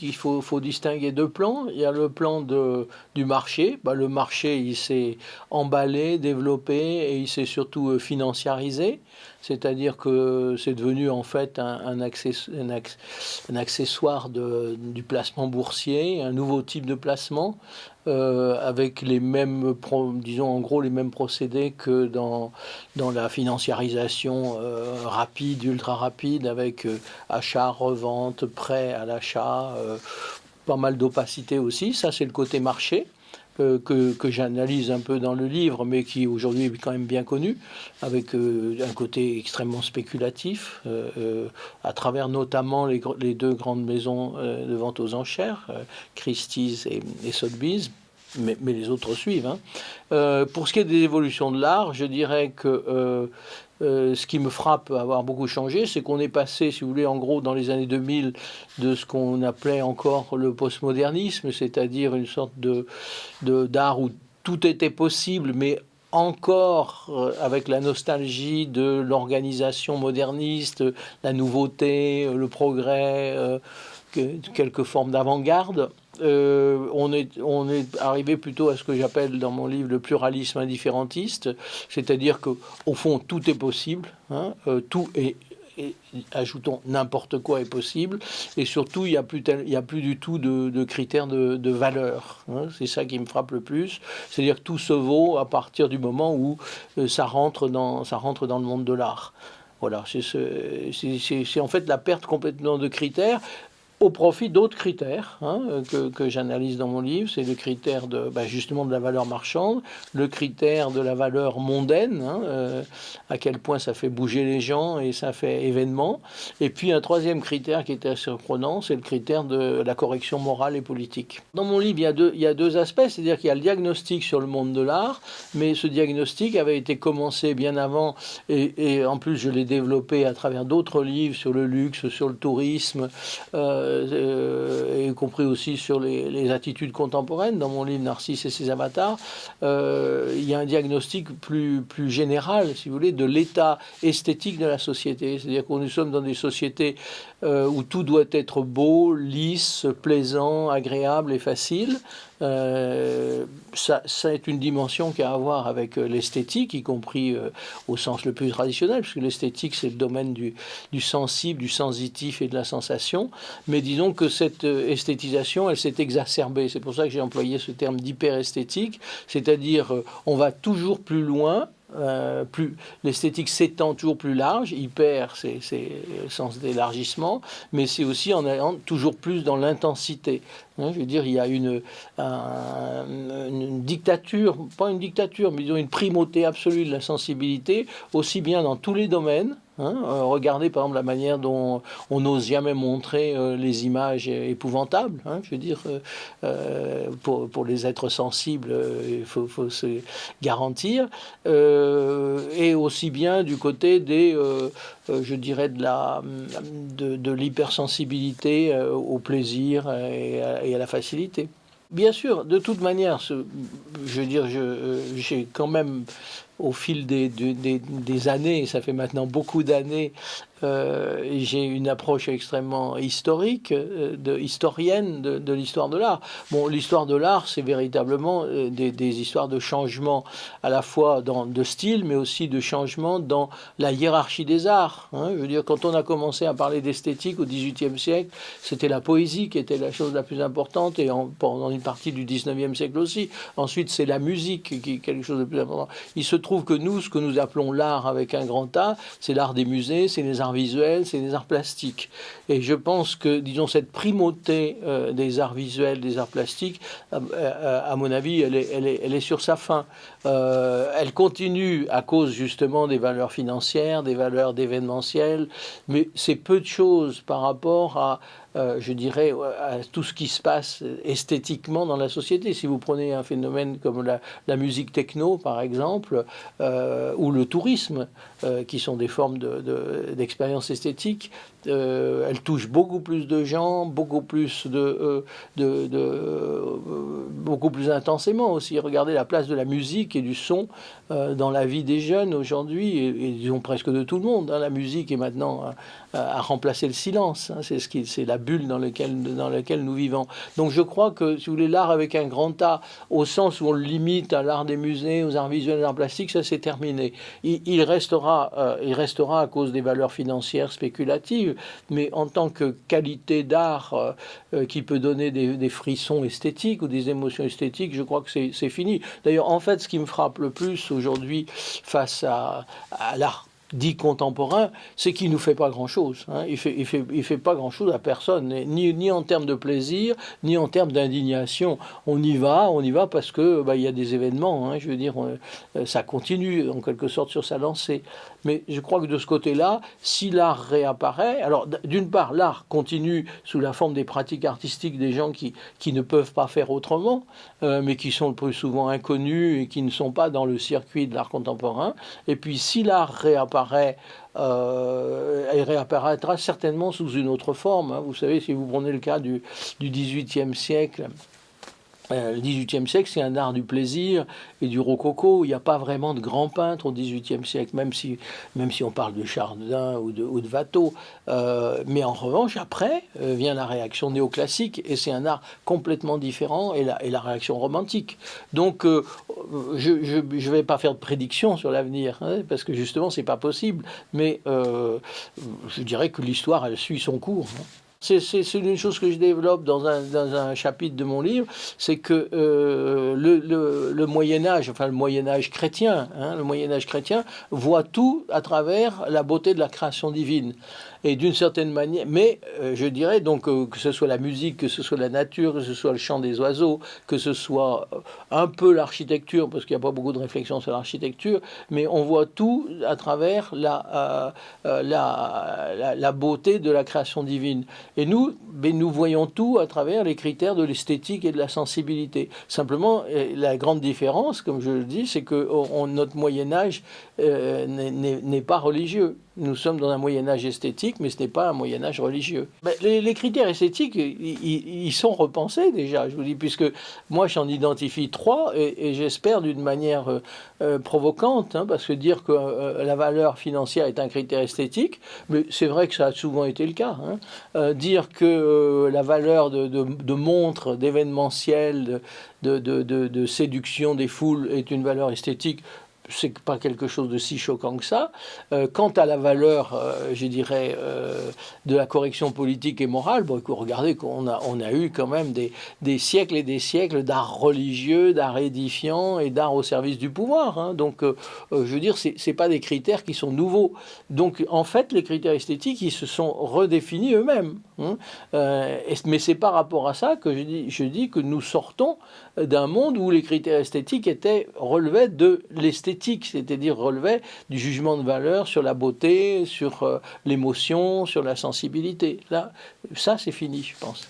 qu'il faut, faut, distinguer deux plans. Il y a le plan de, du marché. Bah, le marché, il s'est emballé, développé et il s'est surtout financiarisé. C'est-à-dire que c'est devenu en fait un, accessoire du placement boursier, un nouveau type de placement. Euh, avec les mêmes, disons en gros les mêmes procédés que dans, dans la financiarisation euh, rapide, ultra rapide, avec euh, achat, revente, prêt à l'achat, pas mal d'opacité aussi. Ça, c'est le côté marché que, que j'analyse un peu dans le livre, mais qui aujourd'hui est quand même bien connu, avec euh, un côté extrêmement spéculatif, euh, euh, à travers notamment les, deux grandes maisons de vente aux enchères, Christie's et, et Sotheby's, mais, les autres suivent. Hein. pour ce qui est des évolutions de l'art, je dirais que euh, ce qui me frappe avoir beaucoup changé, c'est qu'on est passé, si vous voulez, en gros, dans les années 2000, de ce qu'on appelait encore le postmodernisme, c'est-à-dire une sorte de d'art où tout était possible, mais encore euh, avec la nostalgie de l'organisation moderniste, la nouveauté, le progrès, euh, quelques formes d'avant-garde. Euh, on, est, arrivé plutôt à ce que j'appelle dans mon livre le pluralisme indifférentiste, c'est-à-dire que au fond tout est possible, hein, euh, tout est, ajoutons n'importe quoi est possible, et surtout il n'y a, plus a plus du tout de, critères de, valeur. Hein. c'est ça qui me frappe le plus, c'est-à-dire que tout se vaut à partir du moment où euh, ça rentre dans le monde de l'art. Voilà, c'est en fait la perte complètement de critères au profit d'autres critères hein, que, j'analyse dans mon livre. C'est le critère de, bah, justement de la valeur marchande, le critère de la valeur mondaine, hein, euh, à quel point ça fait bouger les gens et ça fait événement. Et puis un troisième critère qui était surprenant, c'est le critère de la correction morale et politique. Dans mon livre, il y a deux, aspects, c'est-à-dire qu'il y a le diagnostic sur le monde de l'art, mais ce diagnostic avait été commencé bien avant, et, et en plus je l'ai développé à travers d'autres livres sur le luxe, sur le tourisme. Euh, euh, y compris aussi sur les, attitudes contemporaines. Dans mon livre Narcisse et ses avatars, euh, il y a un diagnostic plus, plus général, si vous voulez, de l'état esthétique de la société. C'est-à-dire que nous sommes dans des sociétés euh, où tout doit être beau, lisse, plaisant, agréable et facile. Euh, ça, ça, est une dimension qui a à voir avec euh, l'esthétique, y compris euh, au sens le plus traditionnel, puisque l'esthétique, c'est le domaine du, du, sensible, du sensitif et de la sensation. Mais disons que cette esthétisation, elle s'est exacerbée. C'est pour ça que j'ai employé ce terme d'hyperesthétique, c'est-à-dire on va toujours plus loin euh, plus l'esthétique s'étend toujours plus large, hyper c'est le sens d'élargissement, mais c'est aussi en allant toujours plus dans l'intensité. Hein, je veux dire, il y a une, dictature, pas une dictature, mais une primauté absolue de la sensibilité, aussi bien dans tous les domaines, Hein, euh, regardez par exemple la manière dont on n'ose jamais montrer euh, les images épouvantables. Hein, je veux dire, euh, pour, les êtres sensibles, il faut, se garantir. et aussi bien du côté des, je dirais, de l'hypersensibilité au plaisir et à, la facilité. Bien sûr, de toute manière, je veux dire, j'ai quand même au fil des, des, des, années, ça fait maintenant beaucoup d'années, euh, j'ai une approche extrêmement historique, euh, de, historienne de, l'histoire de l'art. Bon, l'histoire de l'art, c'est véritablement euh, des, histoires de changement à la fois dans, de style, mais aussi de changement dans la hiérarchie des arts. Hein. Je veux dire, quand on a commencé à parler d'esthétique au XVIIIe siècle, c'était la poésie qui était la chose la plus importante, et en, pendant une partie du XIXe siècle aussi. Ensuite, c'est la musique qui est quelque chose de plus important. Il se que nous, ce que nous appelons l'art avec un grand A, c'est l'art des musées, c'est les arts visuels, c'est les arts plastiques. Et je pense que, disons, cette primauté euh, des arts visuels, des arts plastiques, euh, à mon avis, elle est, elle, est, elle est, sur sa fin. Euh, elle continue à cause justement des valeurs financières, des valeurs d'événementiel, mais c'est peu de choses par rapport à euh, je dirais, à tout ce qui se passe esthétiquement dans la société. Si vous prenez un phénomène comme la, musique techno, par exemple, euh, ou le tourisme, euh, qui sont des formes d'expérience de, esthétique, euh, elle beaucoup plus de gens, beaucoup plus de, euh, de, de euh, beaucoup plus intensément aussi. Regardez la place de la musique et du son dans la vie des jeunes aujourd'hui et, et, disons presque de tout le monde. Hein. La musique est maintenant à, à remplacer le silence. Hein. C'est ce qui, c'est la, bulle dans laquelle, nous vivons. Donc je crois que, si vous voulez, l'art avec un grand A, au sens où on le limite à l'art des musées, aux arts visuels, aux arts plastiques, ça c'est terminé. Il, restera, euh, il restera à cause des valeurs financières spéculatives, mais en tant que qualité d'art euh, euh, qui peut donner des, frissons esthétiques ou des émotions esthétiques, je crois que c'est fini. D'ailleurs, en fait, ce qui me frappe le plus aujourd'hui face à, à l'art dit contemporain, c'est qu'il ne nous fait pas grand-chose. Hein. Il ne fait, il fait, il fait pas grand-chose à personne, ni, ni en termes de plaisir, ni en termes d'indignation. On y va, on y va parce que bah, il y a des événements. Hein. je veux dire, euh, ça continue en quelque sorte sur sa lancée. Mais je crois que de ce côté-là, si l'art réapparaît, alors d'une part, l'art continue sous la forme des pratiques artistiques des gens qui, qui ne peuvent pas faire autrement, euh, mais qui sont le plus souvent inconnus et qui ne sont pas dans le circuit de l'art contemporain. Et puis si l'art réapparaît, euh, elle réapparaîtra certainement sous une autre forme. Hein. Vous savez, si vous prenez le cas du, du XVIIIe siècle, euh, le XVIIIe siècle, c'est un art du plaisir et du rococo. Il n'y a pas vraiment de grands peintres au XVIIIe siècle, même si, même si on parle de Chardin ou de, ou de Watteau. Euh, mais en revanche, après euh, vient la réaction néoclassique et c'est un art complètement différent et la, et la réaction romantique. Donc, je ne vais pas faire de prédiction sur l'avenir hein, parce que justement, c'est pas possible. Mais je dirais que l'histoire, elle suit son cours. Hein. C'est une chose que je développe dans un, dans un chapitre de mon livre, c'est que euh, le, le, Moyen Âge, enfin le Moyen Âge chrétien, hein, le Moyen Âge chrétien voit tout à travers la beauté de la création divine et d'une certaine manière, mais euh, je dirais donc euh, que ce soit la musique, que ce soit la nature, que ce soit le chant des oiseaux, que ce soit un peu l'architecture, parce qu'il n'y a pas beaucoup de réflexion sur l'architecture, mais on voit tout à travers la, la, la, beauté de la création divine. Et nous, ben, nous voyons tout à travers les critères de l'esthétique et de la sensibilité. Simplement, la grande différence, comme je le dis, c'est que notre Moyen Âge n'est pas religieux nous sommes dans un Moyen Âge esthétique, mais ce n'est pas un Moyen Âge religieux. Ben, les, critères esthétiques, ils sont repensés déjà, je vous dis, puisque moi j'en identifie trois, et, j'espère d'une manière euh, euh, provocante, hein, parce que dire que euh, la valeur financière est un critère esthétique, c'est vrai que ça a souvent été le cas. Hein. dire que la valeur de, de montre, d'événementiel, de, séduction des foules est une valeur esthétique, c'est pas quelque chose de si choquant que ça. Euh, quant à la valeur, euh, je dirais, euh, de la correction politique et morale, bon, regardez qu'on a, on a eu quand même des, des siècles et des siècles d'art religieux, d'art édifiant et d'art au service du pouvoir. Hein. Donc, je veux dire, c'est, c'est pas des critères qui sont nouveaux. Donc, en fait, les critères esthétiques, ils se sont redéfinis eux-mêmes. Hein. mais c'est par rapport à ça que je dis, je dis que nous sortons d'un monde où les critères esthétiques étaient relevaient de l'esthétique, c'est-à-dire relevaient du jugement de valeur sur la beauté, sur euh, l'émotion, sur la sensibilité. Là, ça c'est fini, je pense.